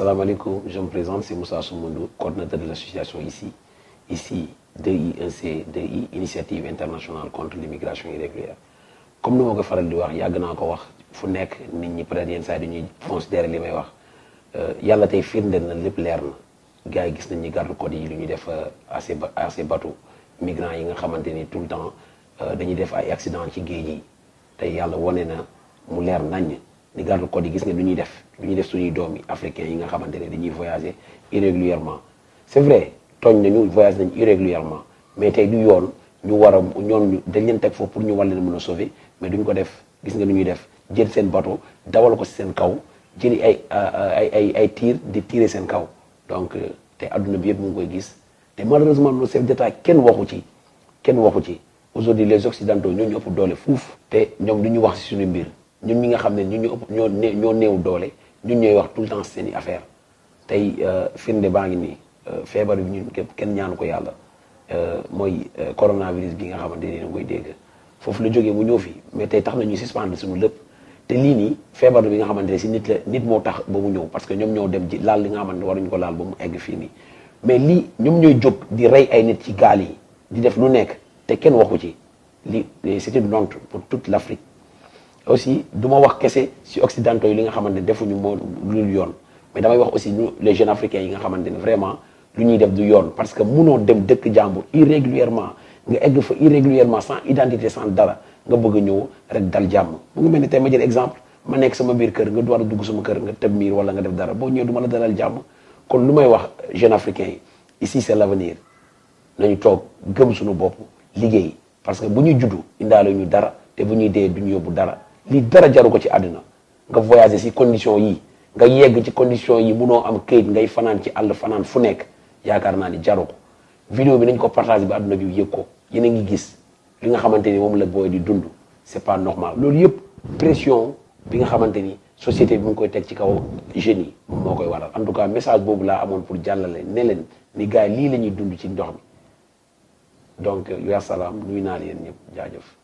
Assalamualaikum, je me présente, c'est Moussa Soumoundou, coordinateur de l'association ici. Ici, 2IEC, 2I, Initiative internationale contre l'immigration irrégulière. Comme nous faral di wax yàgg naa ko wax fu nekk nit ñi peut-être yenn saa yi dañuy considérer li may wax yàlla tey firndeel na lépp leer na gars yi gis nañ ni garde côte yi lu ñuy def à ces à ces bateaux migrants yi nga tout le temps dañuy def ay accident ci géej yi tey yàlla wane na mu leer ni garde côte yi gis nga lu ñuy def. Lu def suñuy africains yi nga xamante ne dañuy voyager irrégulièrement. C'est vrai tooñ nañu voyage nañ irrégulièrement. Mais tey du yoon ñu war a ñoon dañ leen teg pour ñu war leen sauver. Mais duñ ko def. Gis nga lu def. Jël seen bateau dawal ko si seen kaw jëli ay ay ay ay tir di tirer seen kaw. Donc te adduna bi yëpp mu koy gis. Te malheureusement nos chefs d'État kenn waxu ci. Kenn waxu ci. Aujourd'hui les occidentaux ñoo ñu doole fuuf. Te ñoom du wax si suñu mbir ñun ñi nga xam ne ñu ñoo ñoo tout le temps seen i affaire. Tey firnde baa ngi nii feebar bi ñun kenn ñaanu mooy coronavirus bi nga xamante ne koy dégg. Foofu la jógee mu mais tey tax na ñu suspendre suñu lépp. Te lii nii feebar bi nga si nit la nit parce que ñoom ñoo dem ji laal li nga xamante ne ko laal ba mu mais lii ñoom ñooy jóg di rey ay nit ci gaal yi di def lu nekk te kenn waxu ci. C'est une honte pour toute l'Afrique aussi wax si occidentaux li nga defuñu lu mais aussi ñu les jeunes africains yi nga vraiment lu ñuy def du parce que munoo dem dëkk jàmbur irrégulièrement nga egg irrégulièrement sans identité sans dara nga bëgg a ñëw rek dal jàmm. Mu ngi mel ni ma jël exemple ma nekk sama biir kër nga war a dugg sama kër nga tëb miir wala nga def dara boo ñëwee du la dalal kon lu may wax jeunes africains ici c'est l'avenir. Nañu toog gëm suñu bopp liggéey. Parce que bu ñuy juddu indaale ñu dara te bu ñuy dee du ñu yóbbu lii dara jaru ko ci àddina nga voyager si condition yi. Nga yegg ci condition yi munoo am këyit ngay fanaan ci àll fanaan fu nekk. Yaakaar naa ni jaru ko. Vidéo bi nañ ko partage bi àdduna bi yëg ko. Yéen a ngi gis li nga xamante ni moom la booy di dund. C'est pas loolu yëpp pression bi nga xamante ni société bi mu koy teg ci kaw jeunes yi moo koy waral. En tout cas message boobu laa amoon pour ne leen ni gars la ñuy dund ci ndox mi. Donc yaa salaam nuyu naa leen ñëpp. Jaajëf.